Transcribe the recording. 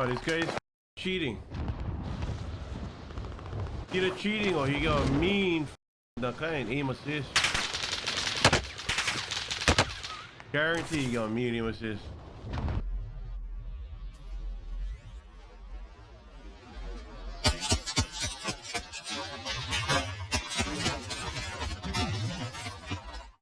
Oh, this guy's cheating. Either cheating or he got a mean The kind ain't aim assist. Guarantee he got a mean aim assist.